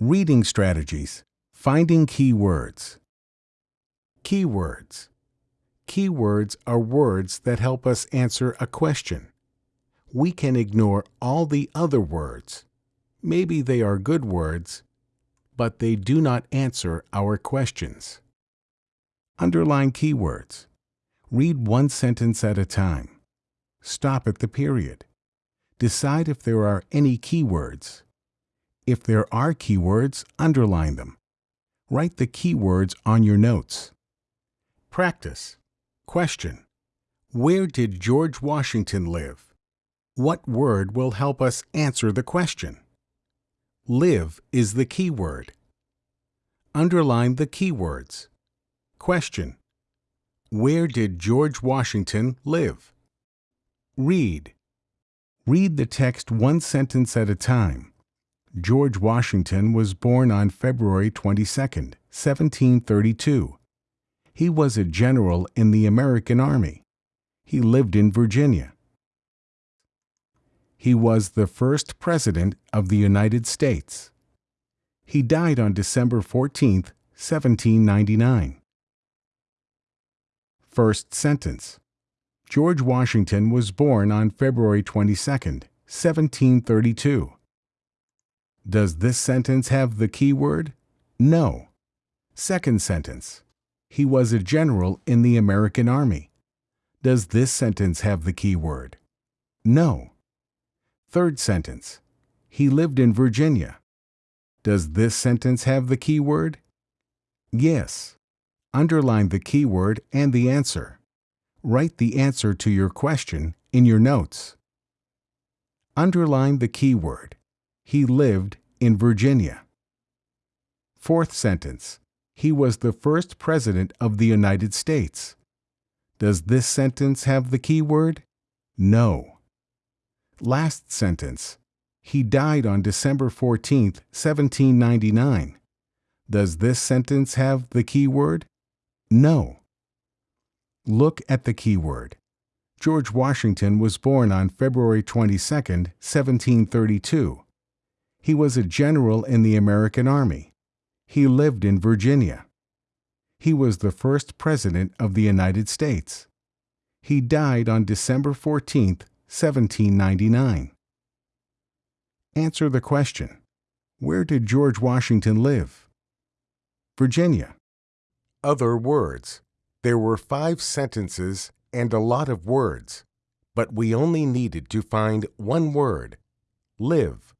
Reading strategies. Finding keywords. Keywords. Keywords are words that help us answer a question. We can ignore all the other words. Maybe they are good words, but they do not answer our questions. Underline keywords. Read one sentence at a time. Stop at the period. Decide if there are any keywords. If there are keywords, underline them. Write the keywords on your notes. Practice. Question. Where did George Washington live? What word will help us answer the question? Live is the keyword. Underline the keywords. Question. Where did George Washington live? Read. Read the text one sentence at a time. George Washington was born on February 22, 1732. He was a general in the American Army. He lived in Virginia. He was the first President of the United States. He died on December 14, 1799. First sentence George Washington was born on February 22, 1732. Does this sentence have the key word? No. Second sentence. He was a general in the American Army. Does this sentence have the key word? No. Third sentence. He lived in Virginia. Does this sentence have the key word? Yes. Underline the keyword and the answer. Write the answer to your question in your notes. Underline the keyword. He lived in Virginia. Fourth sentence. He was the first President of the United States. Does this sentence have the key word? No. Last sentence. He died on December 14, 1799. Does this sentence have the key word? No. Look at the keyword. George Washington was born on February 22, 1732. He was a general in the American Army. He lived in Virginia. He was the first President of the United States. He died on December 14, 1799. Answer the question Where did George Washington live? Virginia. Other words. There were five sentences and a lot of words, but we only needed to find one word live.